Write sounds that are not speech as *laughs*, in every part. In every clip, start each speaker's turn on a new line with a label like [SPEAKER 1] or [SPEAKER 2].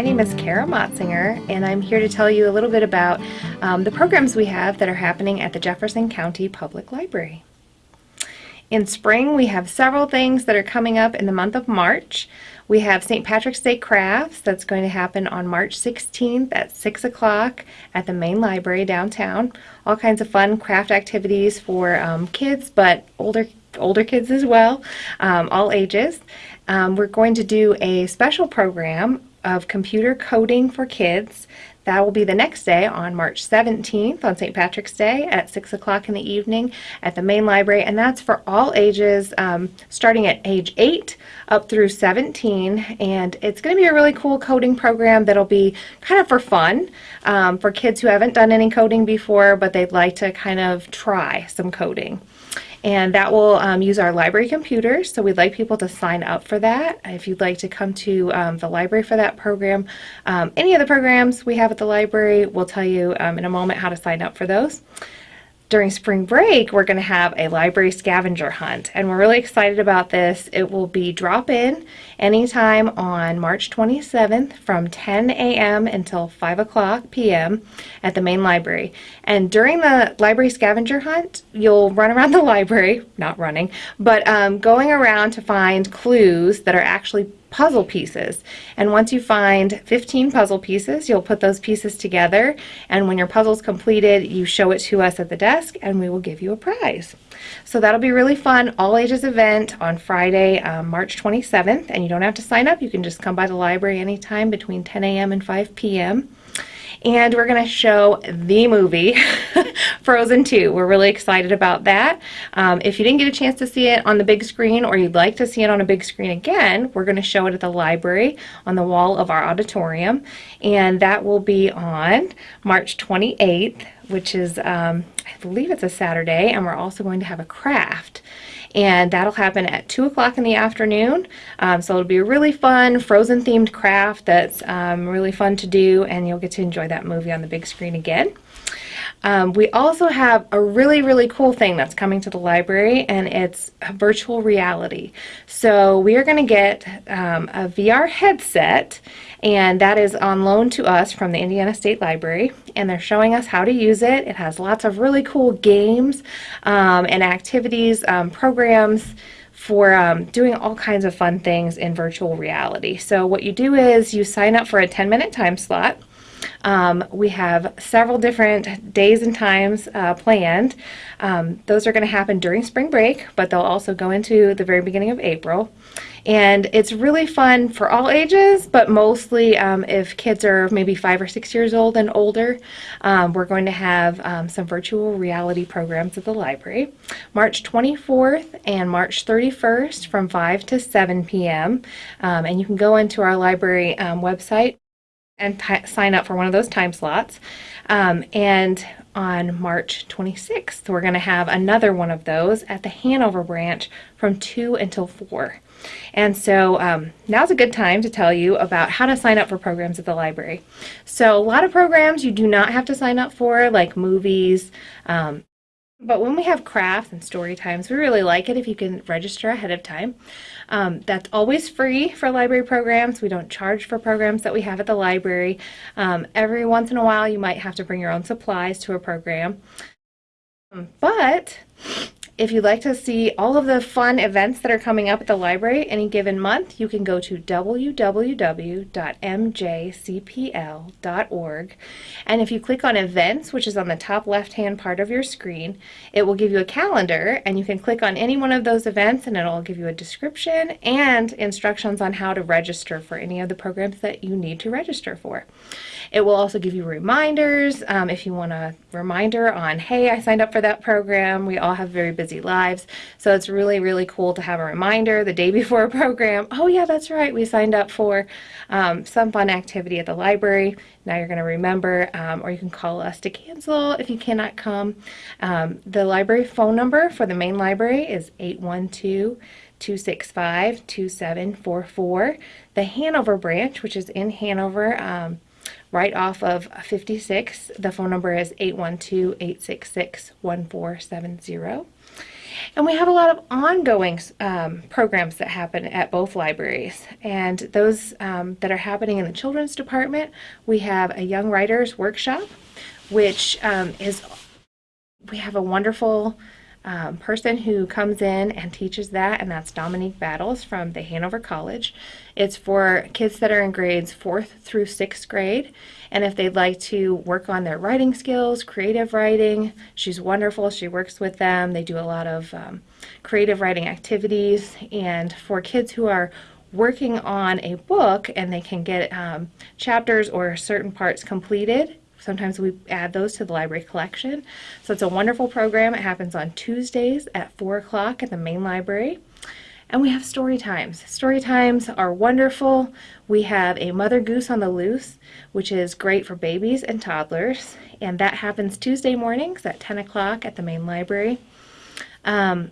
[SPEAKER 1] My name is Kara Motzinger, and I'm here to tell you a little bit about um, the programs we have that are happening at the Jefferson County Public Library. In spring, we have several things that are coming up in the month of March. We have St. Patrick's Day Crafts that's going to happen on March 16th at 6 o'clock at the main library downtown. All kinds of fun craft activities for um, kids, but older older kids as well, um, all ages. Um, we're going to do a special program of computer coding for kids. That will be the next day on March 17th on St. Patrick's Day at 6 o'clock in the evening at the main library and that's for all ages um, starting at age 8 up through 17 and it's going to be a really cool coding program that'll be kind of for fun um, for kids who haven't done any coding before but they'd like to kind of try some coding and that will um, use our library computers. So we'd like people to sign up for that. If you'd like to come to um, the library for that program, um, any of the programs we have at the library, we'll tell you um, in a moment how to sign up for those during spring break, we're going to have a library scavenger hunt, and we're really excited about this. It will be drop-in anytime on March 27th from 10 a.m. until 5 o'clock p.m. at the main library. And during the library scavenger hunt, you'll run around the *laughs* library, not running, but um, going around to find clues that are actually puzzle pieces. And once you find 15 puzzle pieces, you'll put those pieces together and when your puzzle's completed, you show it to us at the desk and we will give you a prize. So that'll be really fun, all ages event on Friday, um, March 27th, and you don't have to sign up. You can just come by the library anytime between 10 a.m. and 5 p.m and we're going to show the movie *laughs* Frozen 2. We're really excited about that. Um, if you didn't get a chance to see it on the big screen or you'd like to see it on a big screen again, we're going to show it at the library on the wall of our auditorium and that will be on March 28th which is um, I believe it's a Saturday and we're also going to have a craft and that'll happen at 2 o'clock in the afternoon. Um, so it'll be a really fun Frozen themed craft that's um, really fun to do and you'll get to enjoy that movie on the big screen again. Um, we also have a really, really cool thing that's coming to the library, and it's virtual reality. So we are going to get um, a VR headset, and that is on loan to us from the Indiana State Library, and they're showing us how to use it. It has lots of really cool games um, and activities, um, programs, for um, doing all kinds of fun things in virtual reality. So what you do is you sign up for a 10 minute time slot um, we have several different days and times uh, planned. Um, those are going to happen during spring break, but they'll also go into the very beginning of April. And it's really fun for all ages, but mostly um, if kids are maybe five or six years old and older, um, we're going to have um, some virtual reality programs at the library. March 24th and March 31st from 5 to 7 p.m. Um, and you can go into our library website and sign up for one of those time slots. Um, and on March 26th, we're going to have another one of those at the Hanover branch from 2 until 4. And so um, now's a good time to tell you about how to sign up for programs at the library. So a lot of programs you do not have to sign up for, like movies, um, but when we have crafts and story times, we really like it if you can register ahead of time. Um, that's always free for library programs. We don't charge for programs that we have at the library. Um, every once in a while, you might have to bring your own supplies to a program. Um, but if you'd like to see all of the fun events that are coming up at the library any given month, you can go to www.mjcpl.org. And if you click on events, which is on the top left-hand part of your screen, it will give you a calendar and you can click on any one of those events and it'll give you a description and instructions on how to register for any of the programs that you need to register for. It will also give you reminders um, if you want a reminder on, hey, I signed up for that program. We all have very busy busy lives. So it's really, really cool to have a reminder the day before a *laughs* program. Oh yeah, that's right. We signed up for um, some fun activity at the library. Now you're going to remember, um, or you can call us to cancel if you cannot come. Um, the library phone number for the main library is 812 265 2744. The Hanover branch, which is in Hanover, um, right off of 56. The phone number is 812-866-1470. And we have a lot of ongoing um, programs that happen at both libraries. And those um, that are happening in the children's department, we have a young writers workshop, which um, is, we have a wonderful um, person who comes in and teaches that, and that's Dominique Battles from the Hanover College. It's for kids that are in grades fourth through sixth grade, and if they'd like to work on their writing skills, creative writing, she's wonderful. She works with them. They do a lot of um, creative writing activities, and for kids who are working on a book and they can get um, chapters or certain parts completed Sometimes we add those to the library collection. So it's a wonderful program. It happens on Tuesdays at 4 o'clock at the main library. And we have story times. Story times are wonderful. We have a Mother Goose on the Loose, which is great for babies and toddlers. And that happens Tuesday mornings at 10 o'clock at the main library. Um,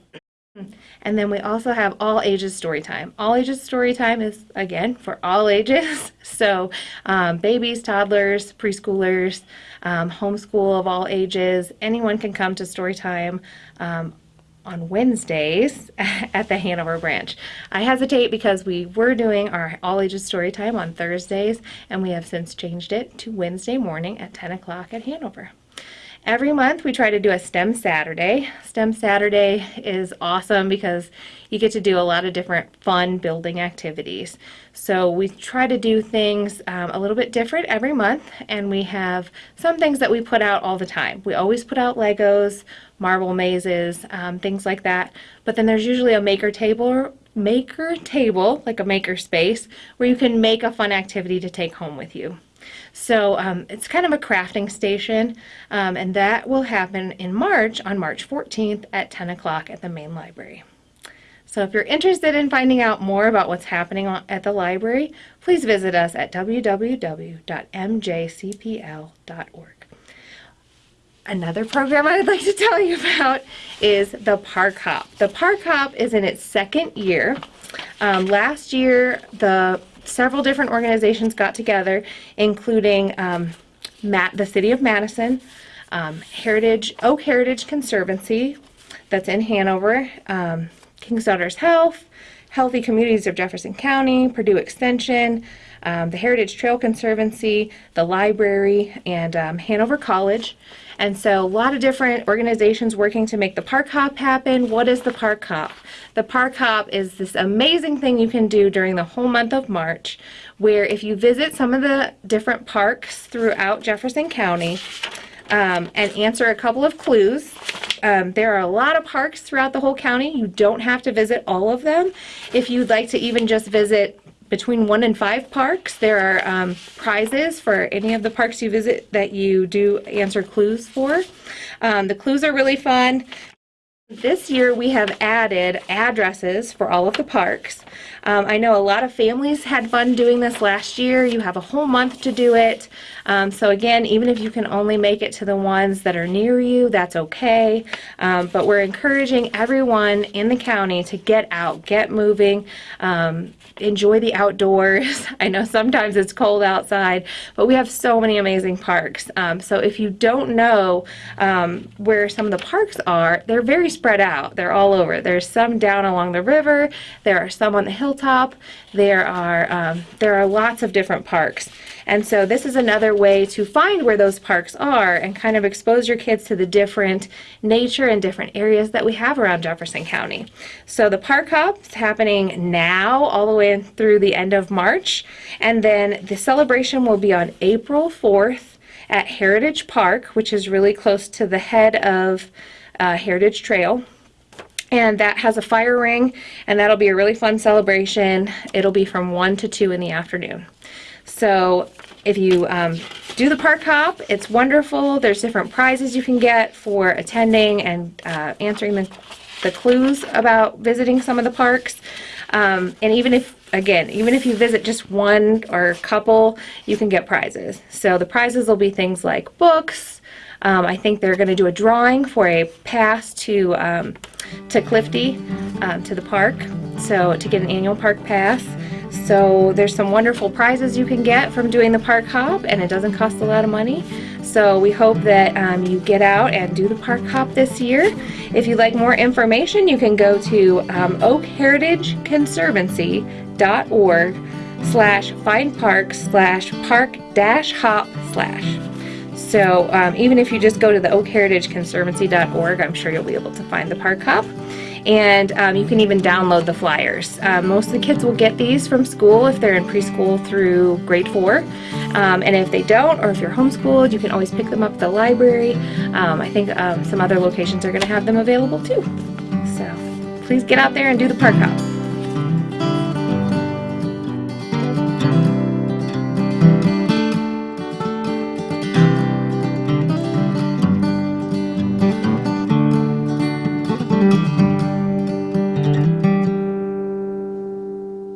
[SPEAKER 1] and then we also have all ages story time. All ages story time is, again, for all *laughs* ages. So um, babies, toddlers, preschoolers, um, homeschool of all ages, anyone can come to story time um, on Wednesdays *laughs* at the Hanover branch. I hesitate because we were doing our all ages story time on Thursdays and we have since changed it to Wednesday morning at 10 o'clock at Hanover. Every month we try to do a STEM Saturday. STEM Saturday is awesome because you get to do a lot of different fun building activities. So we try to do things um, a little bit different every month and we have some things that we put out all the time. We always put out Legos, marble mazes, um, things like that. But then there's usually a maker table maker table, like a maker space, where you can make a fun activity to take home with you. So um, it's kind of a crafting station, um, and that will happen in March, on March 14th at 10 o'clock at the main library. So if you're interested in finding out more about what's happening at the library, please visit us at www.mjcpl.org. Another program I'd like to tell you about is the Park Hop. The Park Hop is in its second year. Um, last year, the several different organizations got together, including um, Matt, the City of Madison, um, Heritage Oak Heritage Conservancy, that's in Hanover, um, King's Daughters Health, Healthy Communities of Jefferson County, Purdue Extension, um, the Heritage Trail Conservancy, the library, and um, Hanover College. And so a lot of different organizations working to make the park hop happen. What is the park hop? The park hop is this amazing thing you can do during the whole month of March where if you visit some of the different parks throughout Jefferson County um, and answer a couple of clues, um, there are a lot of parks throughout the whole county. You don't have to visit all of them. If you'd like to even just visit between one and five parks. There are um, prizes for any of the parks you visit that you do answer clues for. Um, the clues are really fun. This year we have added addresses for all of the parks. Um, I know a lot of families had fun doing this last year. You have a whole month to do it. Um, so again, even if you can only make it to the ones that are near you, that's okay. Um, but we're encouraging everyone in the county to get out, get moving, um, enjoy the outdoors. *laughs* I know sometimes it's cold outside, but we have so many amazing parks. Um, so if you don't know um, where some of the parks are, they're very spread out. They're all over. There's some down along the river. There are some on the hilltop. There are, um, there are lots of different parks. And so this is another way to find where those parks are and kind of expose your kids to the different nature and different areas that we have around Jefferson County. So the park hop is happening now all the way through the end of March. And then the celebration will be on April 4th at Heritage Park, which is really close to the head of uh, Heritage Trail and that has a fire ring and that'll be a really fun celebration. It'll be from 1 to 2 in the afternoon. So if you um, do the park hop, it's wonderful. There's different prizes you can get for attending and uh, answering the, the clues about visiting some of the parks. Um, and even if, again, even if you visit just one or a couple, you can get prizes. So the prizes will be things like books. Um, I think they're going to do a drawing for a pass to um, to Clifty, um, to the park, so to get an annual park pass. So there's some wonderful prizes you can get from doing the park hop and it doesn't cost a lot of money. So we hope that um, you get out and do the park hop this year. If you'd like more information, you can go to um, oakheritageconservancy.org slash find park slash park dash hop slash. So um, even if you just go to the oakheritageconservancy.org, I'm sure you'll be able to find the park hop. And um, you can even download the flyers. Um, most of the kids will get these from school if they're in preschool through grade four. Um, and if they don't, or if you're homeschooled, you can always pick them up at the library. Um, I think um, some other locations are going to have them available too. So please get out there and do the park hop.